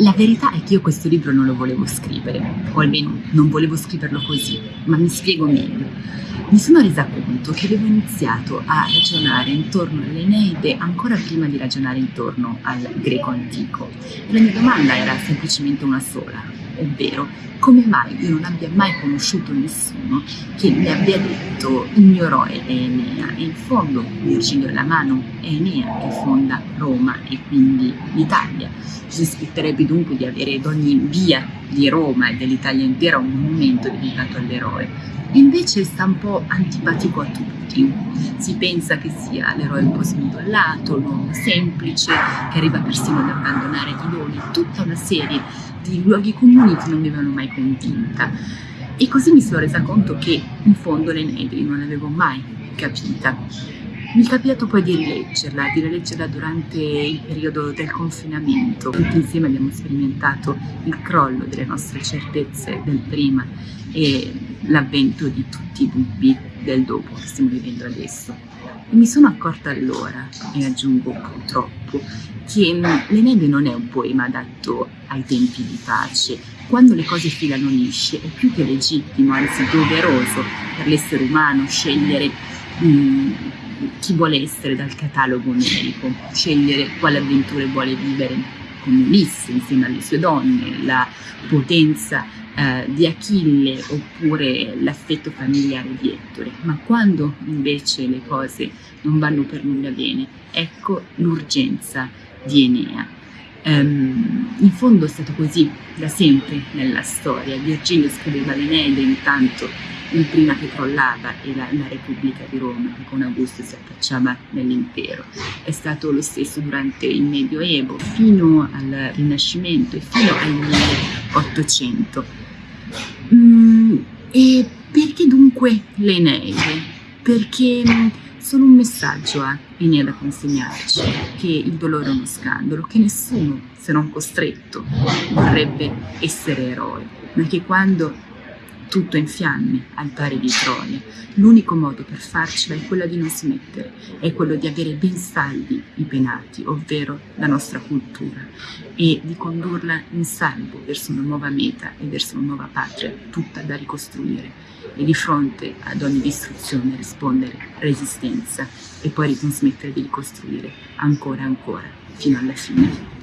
La verità è che io questo libro non lo volevo scrivere, o almeno non volevo scriverlo così, ma mi spiego meglio. Mi sono resa conto che avevo iniziato a ragionare intorno all'Eneide ancora prima di ragionare intorno al greco antico. E la mia domanda era semplicemente una sola, ovvero come mai io non abbia mai conosciuto nessuno che mi abbia detto il mio eroe è Enea e in fondo Virgilio Lamano è Enea che fonda Roma e quindi l'Italia. Ci aspetterebbe dunque di avere ad ogni via di Roma e dell'Italia intera un monumento dedicato all'eroe invece sta un po' antipatico a tutti. Si pensa che sia l'eroe un po' smidollato, l'uomo semplice, che arriva persino ad abbandonare i doni, tutta una serie di luoghi comuni che non mi avevano mai convinta. E così mi sono resa conto che in fondo l'Enedri non l'avevo mai capita. Mi è capitato poi di rileggerla, di rileggerla durante il periodo del confinamento. Tutti insieme abbiamo sperimentato il crollo delle nostre certezze del prima e l'avvento di tutti i dubbi del dopo che stiamo vivendo adesso. E mi sono accorta allora, e aggiungo purtroppo, che l'Enede non è un poema adatto ai tempi di pace. Quando le cose filano lisce è più che legittimo, anzi doveroso per l'essere umano scegliere mh, chi vuole essere dal catalogo numerico, scegliere quale avventure vuole vivere come Ulisse insieme alle sue donne, la potenza eh, di Achille oppure l'affetto familiare di Ettore, ma quando invece le cose non vanno per nulla bene, ecco l'urgenza di Enea. Um, in fondo è stato così da sempre nella storia. Virgilio scriveva l'Eneide intanto il prima che crollava era la Repubblica di Roma, che con Augusto si affacciava nell'impero. È stato lo stesso durante il Medioevo, fino al Rinascimento e fino al 1800. Mm, e perché dunque le Eneide? Perché mm, sono un messaggio a Enea da consegnarci, che il dolore è uno scandalo, che nessuno, se non costretto, vorrebbe essere eroe, ma che quando tutto in fiamme al pari di Troia. L'unico modo per farcela è quello di non smettere, è quello di avere ben saldi i penati, ovvero la nostra cultura, e di condurla in salvo verso una nuova meta e verso una nuova patria, tutta da ricostruire. E di fronte ad ogni distruzione rispondere resistenza e poi non smettere di ricostruire ancora e ancora fino alla fine.